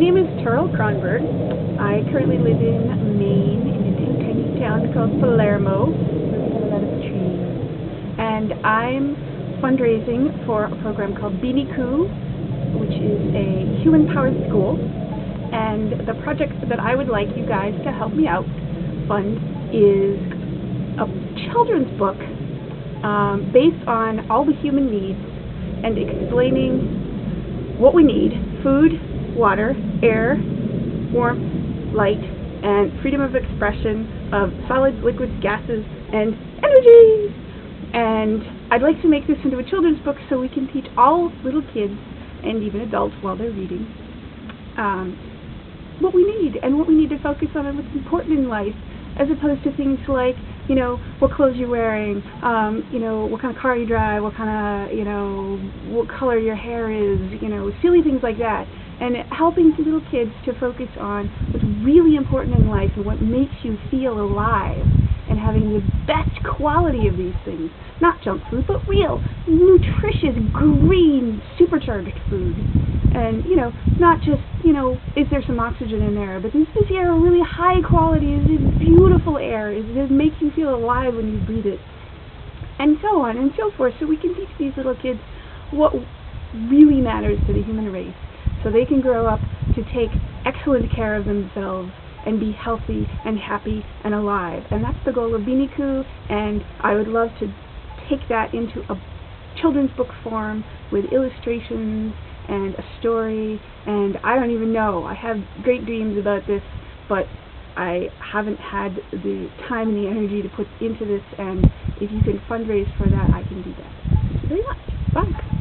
name is Terrell Kronberg. I currently live in Maine in a tiny town called Palermo. And I'm fundraising for a program called Beanie Coup, which is a human-powered school. And the project that I would like you guys to help me out fund is a children's book um, based on all the human needs and explaining what we need, food, water, air, warmth, light, and freedom of expression of solids, liquids, gases, and energy. And I'd like to make this into a children's book so we can teach all little kids and even adults while they're reading um, what we need and what we need to focus on and what's important in life as opposed to things like, you know, what clothes you're wearing, um, you know, what kind of car you drive, what kind of, you know, what color your hair is, you know, silly things like that and helping little kids to focus on what's really important in life and what makes you feel alive and having the best quality of these things. Not junk food, but real, nutritious, green, supercharged food. And, you know, not just, you know, is there some oxygen in there, but is this air really high quality? Is it beautiful air? Is it make you feel alive when you breathe it? And so on and so forth. So we can teach these little kids what really matters to the human race so they can grow up to take excellent care of themselves and be healthy and happy and alive. And that's the goal of Coup, and I would love to take that into a children's book form with illustrations and a story, and I don't even know. I have great dreams about this, but I haven't had the time and the energy to put into this, and if you can fundraise for that, I can do that. Thank you very much. Bye.